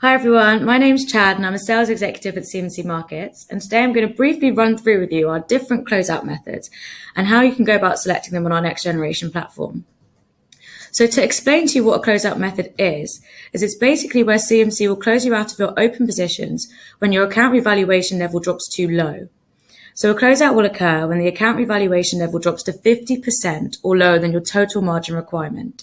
Hi everyone, my name's Chad and I'm a sales executive at CMC Markets and today I'm going to briefly run through with you our different closeout methods and how you can go about selecting them on our next generation platform. So to explain to you what a closeout method is, is it's basically where CMC will close you out of your open positions when your account revaluation level drops too low. So a closeout will occur when the account revaluation level drops to 50% or lower than your total margin requirement.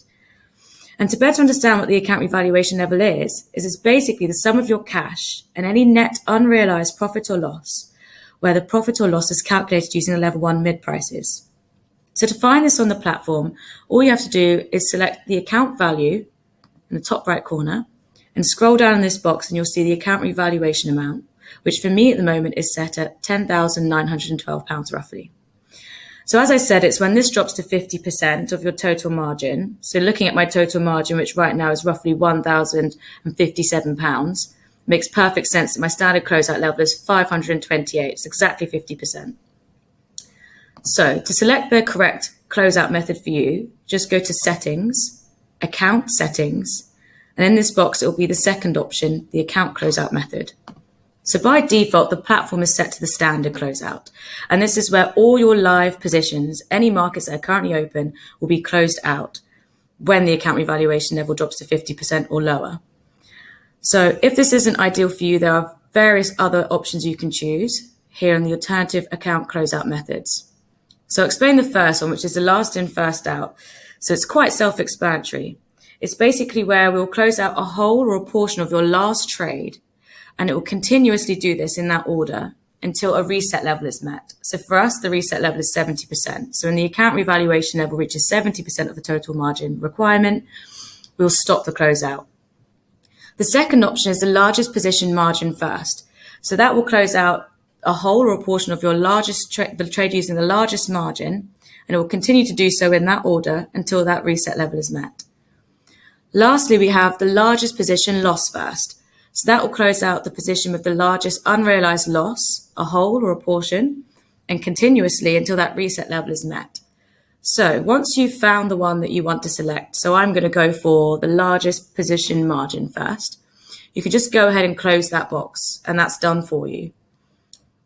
And to better understand what the account revaluation level is, is it's basically the sum of your cash and any net unrealized profit or loss, where the profit or loss is calculated using the level one mid prices. So to find this on the platform, all you have to do is select the account value in the top right corner and scroll down in this box and you'll see the account revaluation amount, which for me at the moment is set at £10,912 roughly. So as I said, it's when this drops to 50% of your total margin. So looking at my total margin, which right now is roughly £1,057, makes perfect sense that my standard closeout level is 528. It's exactly 50%. So to select the correct closeout method for you, just go to settings, account settings, and in this box, it will be the second option, the account closeout method. So by default, the platform is set to the standard closeout. And this is where all your live positions, any markets that are currently open, will be closed out when the account revaluation level drops to 50% or lower. So if this isn't ideal for you, there are various other options you can choose here in the alternative account closeout methods. So I'll explain the first one, which is the last in, first out. So it's quite self-explanatory. It's basically where we'll close out a whole or a portion of your last trade and it will continuously do this in that order until a reset level is met. So for us, the reset level is 70%. So when the account revaluation level reaches 70% of the total margin requirement, we'll stop the closeout. The second option is the largest position margin first. So that will close out a whole or a portion of your largest tra the trade using the largest margin, and it will continue to do so in that order until that reset level is met. Lastly, we have the largest position loss first. So that will close out the position with the largest unrealized loss, a whole or a portion, and continuously until that reset level is met. So once you've found the one that you want to select, so I'm going to go for the largest position margin first, you can just go ahead and close that box and that's done for you.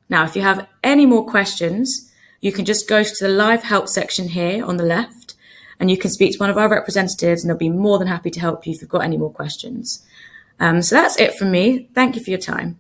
Now, if you have any more questions, you can just go to the live help section here on the left and you can speak to one of our representatives and they'll be more than happy to help you if you've got any more questions. Um, so that's it from me. Thank you for your time.